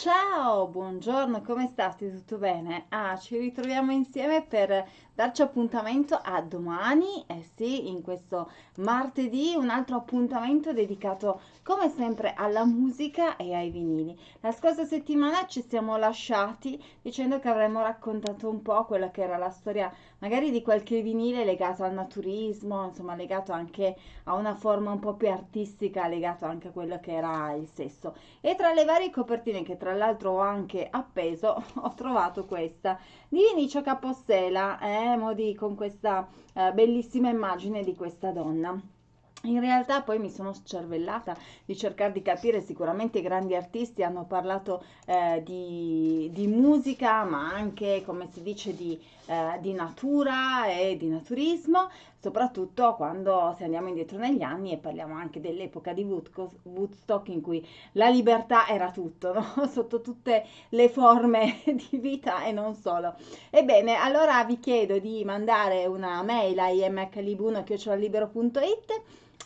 Ciao, buongiorno, come state? Tutto bene? Ah, ci ritroviamo insieme per darci appuntamento a domani, eh sì, in questo martedì, un altro appuntamento dedicato come sempre alla musica e ai vinili. La scorsa settimana ci siamo lasciati dicendo che avremmo raccontato un po' quella che era la storia magari di qualche vinile legato al naturismo, insomma legato anche a una forma un po' più artistica, legato anche a quello che era il sesso. E tra le varie copertine che tra l'altro ho anche appeso, ho trovato questa di Vinicio Capostela, eh, modi con questa eh, bellissima immagine di questa donna. In realtà poi mi sono scervellata di cercare di capire, sicuramente i grandi artisti hanno parlato eh, di, di, musica, ma anche, come si dice, di, eh, di, natura e di naturismo, soprattutto quando se andiamo indietro negli anni e parliamo anche dell'epoca di Woodstock in cui la libertà era tutto, no? sotto tutte le forme di vita e non solo. Ebbene, allora vi chiedo di mandare una mail a imhlibuno.it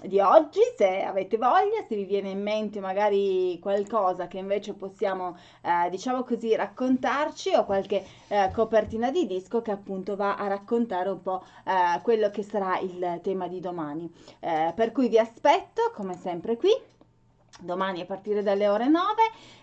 di oggi, se avete voglia, se vi viene in mente magari qualcosa che invece possiamo, eh, diciamo così, raccontarci o qualche eh, copertina di disco che appunto va a raccontare un po' eh, quello che sarà il tema di domani. Eh, per cui vi aspetto, come sempre, qui domani a partire dalle ore 9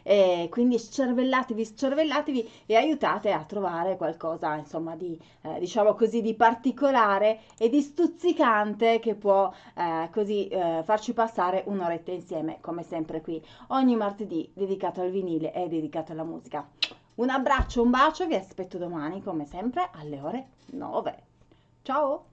e quindi scervellatevi scervellatevi e aiutate a trovare qualcosa insomma di eh, diciamo così di particolare e di stuzzicante che può eh, così eh, farci passare un'oretta insieme come sempre qui ogni martedì dedicato al vinile e dedicato alla musica. Un abbraccio un bacio vi aspetto domani come sempre alle ore 9 ciao